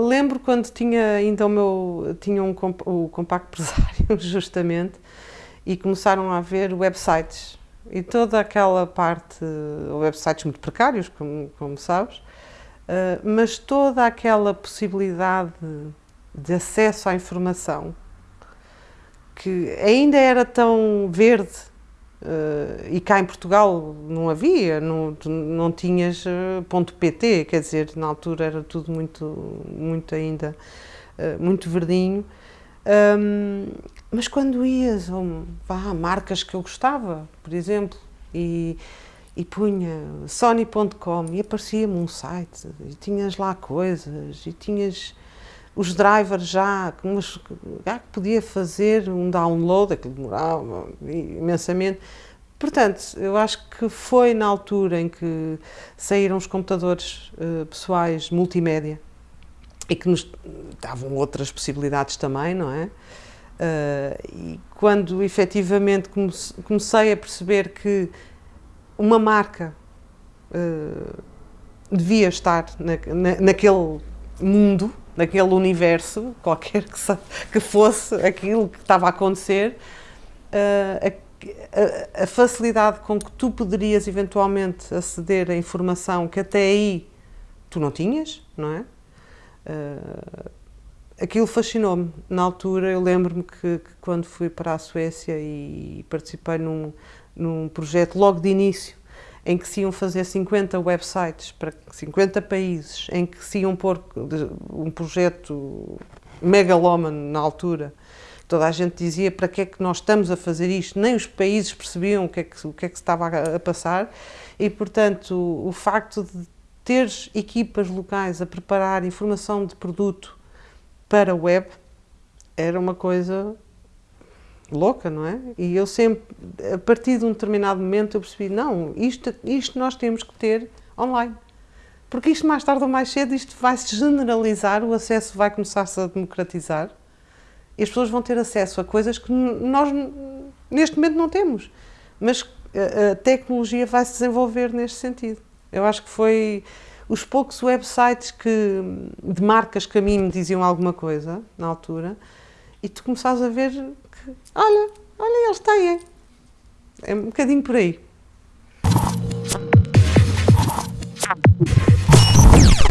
lembro quando tinha ainda o meu, tinha um, o compacto empresário, justamente, e começaram a haver websites. E toda aquela parte, websites muito precários, como, como sabes, uh, mas toda aquela possibilidade de acesso à informação que ainda era tão verde uh, e cá em Portugal não havia, não, não tinhas uh, ponto .pt, quer dizer, na altura era tudo muito, muito ainda, uh, muito verdinho. Um, mas quando ias a marcas que eu gostava, por exemplo, e, e punha sony.com e aparecia-me um site e tinhas lá coisas e tinhas os drivers já, já que podia fazer um download, aquilo demorava imensamente. Portanto, eu acho que foi na altura em que saíram os computadores uh, pessoais multimédia e que nos davam outras possibilidades também, não é? Uh, e quando efetivamente comecei a perceber que uma marca uh, devia estar na, na, naquele mundo, naquele universo, qualquer que, que fosse aquilo que estava a acontecer, uh, a, a, a, facilidade com que tu poderias eventualmente aceder à informação que até aí tu não tinhas, não é? Uh, aquilo fascinou-me. Na altura, eu lembro-me que, que, quando fui para a Suécia e participei num, num projeto logo de início, em que se iam fazer 50 websites para 50 países, em que se iam pôr um projeto megalómano na altura, toda a gente dizia para que é que nós estamos a fazer isto, nem os países percebiam o que é que, o que, é que se estava a, a passar. E, portanto, o, o facto de teres equipas locais a preparar informação de produto para a web era uma coisa louca, não é? E eu sempre, a partir de um determinado momento, eu percebi, não, isto, isto nós temos que ter online. Porque isto mais tarde ou mais cedo, isto vai se generalizar, o acesso vai começar-se a democratizar e as pessoas vão ter acesso a coisas que nós neste momento não temos. Mas a, a tecnologia vai se desenvolver neste sentido. Eu acho que foi os poucos websites que, de marcas que a mim me diziam alguma coisa, na altura, e tu começares a ver olha, olha, eles têm. É um bocadinho por aí.